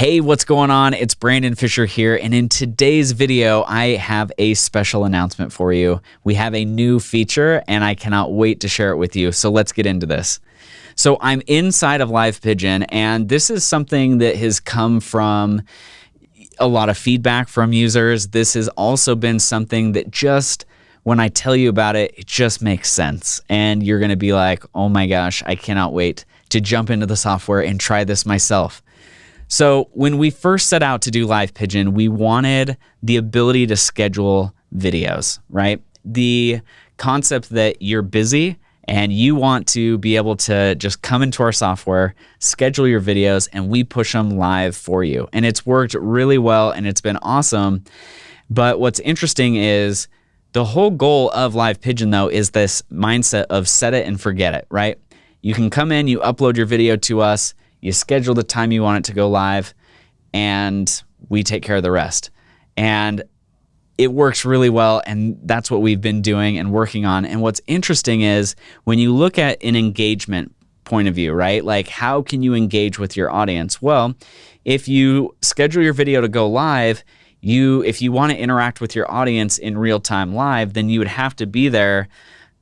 Hey, what's going on? It's Brandon Fisher here, and in today's video, I have a special announcement for you. We have a new feature, and I cannot wait to share it with you. So let's get into this. So I'm inside of Live Pigeon, and this is something that has come from a lot of feedback from users. This has also been something that just when I tell you about it, it just makes sense. And you're going to be like, oh my gosh, I cannot wait to jump into the software and try this myself. So when we first set out to do Live Pigeon, we wanted the ability to schedule videos, right? The concept that you're busy and you want to be able to just come into our software, schedule your videos, and we push them live for you. And it's worked really well and it's been awesome. But what's interesting is the whole goal of Live Pigeon, though, is this mindset of set it and forget it, right? You can come in, you upload your video to us, you schedule the time you want it to go live, and we take care of the rest. And it works really well, and that's what we've been doing and working on. And what's interesting is when you look at an engagement point of view, right? Like, how can you engage with your audience? Well, if you schedule your video to go live, you if you want to interact with your audience in real time live, then you would have to be there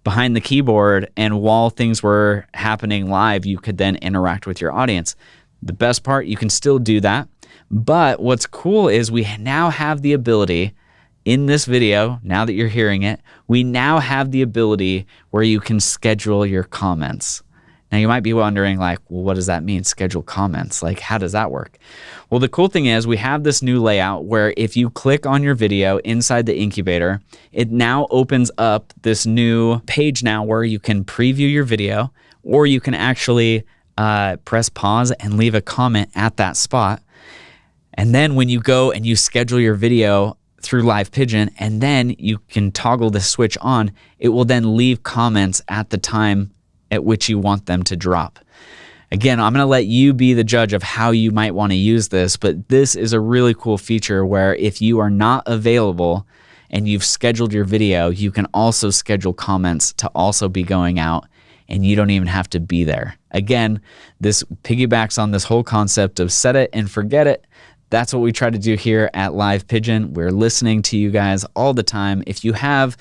behind the keyboard and while things were happening live, you could then interact with your audience. The best part, you can still do that. But what's cool is we now have the ability in this video, now that you're hearing it, we now have the ability where you can schedule your comments. Now you might be wondering like, well, what does that mean? Schedule comments. Like, how does that work? Well, the cool thing is we have this new layout where if you click on your video inside the incubator, it now opens up this new page now where you can preview your video or you can actually uh, press pause and leave a comment at that spot. And then when you go and you schedule your video through Live Pigeon and then you can toggle the switch on, it will then leave comments at the time at which you want them to drop. Again, I'm going to let you be the judge of how you might want to use this, but this is a really cool feature where if you are not available and you've scheduled your video, you can also schedule comments to also be going out and you don't even have to be there. Again, this piggybacks on this whole concept of set it and forget it. That's what we try to do here at Live Pigeon. We're listening to you guys all the time. If you have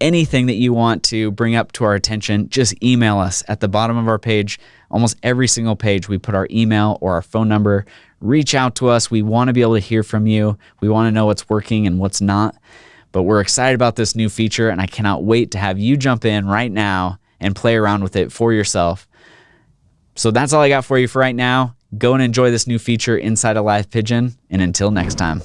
anything that you want to bring up to our attention, just email us at the bottom of our page. Almost every single page, we put our email or our phone number. Reach out to us. We want to be able to hear from you. We want to know what's working and what's not. But we're excited about this new feature, and I cannot wait to have you jump in right now and play around with it for yourself. So that's all I got for you for right now. Go and enjoy this new feature inside of Live Pigeon. And until next time.